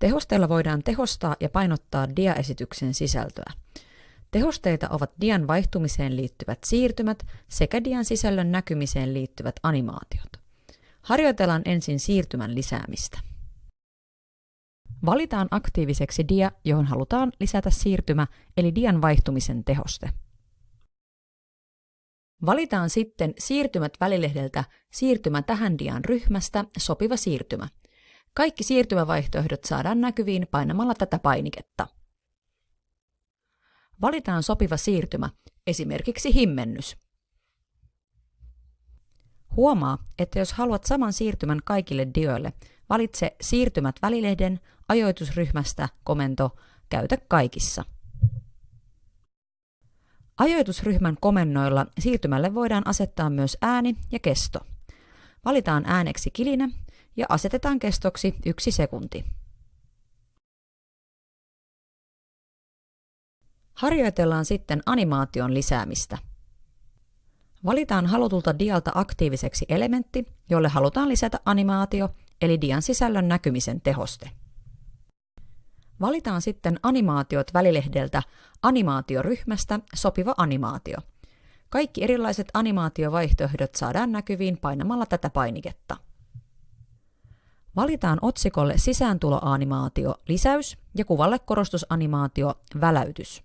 Tehosteella voidaan tehostaa ja painottaa diaesityksen sisältöä. Tehosteita ovat dian vaihtumiseen liittyvät siirtymät sekä dian sisällön näkymiseen liittyvät animaatiot. Harjoitellaan ensin siirtymän lisäämistä. Valitaan aktiiviseksi dia, johon halutaan lisätä siirtymä, eli dian vaihtumisen tehoste. Valitaan sitten siirtymät välilehdeltä siirtymä tähän dian ryhmästä sopiva siirtymä. Kaikki siirtymävaihtoehdot saadaan näkyviin painamalla tätä painiketta. Valitaan sopiva siirtymä, esimerkiksi himmennys. Huomaa, että jos haluat saman siirtymän kaikille dioille, valitse siirtymät välilehden ajoitusryhmästä komento Käytä kaikissa. Ajoitusryhmän komennoilla siirtymälle voidaan asettaa myös ääni ja kesto. Valitaan ääneksi kilinä ja asetetaan kestoksi yksi sekunti. Harjoitellaan sitten animaation lisäämistä. Valitaan halutulta dialta aktiiviseksi elementti, jolle halutaan lisätä animaatio, eli dian sisällön näkymisen tehoste. Valitaan sitten animaatiot välilehdeltä animaatioryhmästä sopiva animaatio. Kaikki erilaiset animaatiovaihtoehdot saadaan näkyviin painamalla tätä painiketta. Valitaan otsikolle sisääntuloanimaatio lisäys ja kuvalle korostusanimaatio väläytys.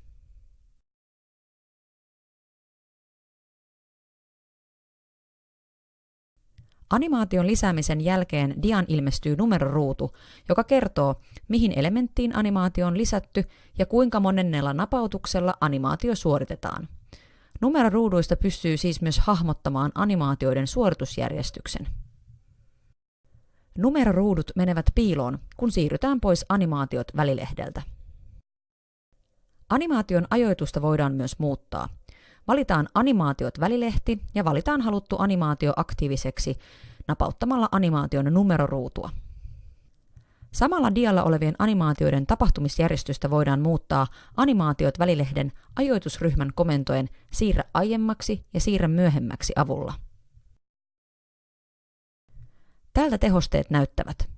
Animaation lisäämisen jälkeen dian ilmestyy numeroruutu, joka kertoo, mihin elementtiin animaatio on lisätty ja kuinka monennella napautuksella animaatio suoritetaan. Numeroruuduista pystyy siis myös hahmottamaan animaatioiden suoritusjärjestyksen. Numeroruudut menevät piiloon, kun siirrytään pois animaatiot välilehdeltä. Animaation ajoitusta voidaan myös muuttaa – Valitaan animaatiot välilehti ja valitaan haluttu animaatio aktiiviseksi napauttamalla animaation numeroruutua. Samalla dialla olevien animaatioiden tapahtumisjärjestystä voidaan muuttaa animaatiot välilehden ajoitusryhmän komentojen siirrä aiemmaksi ja siirrä myöhemmäksi avulla. Tältä tehosteet näyttävät.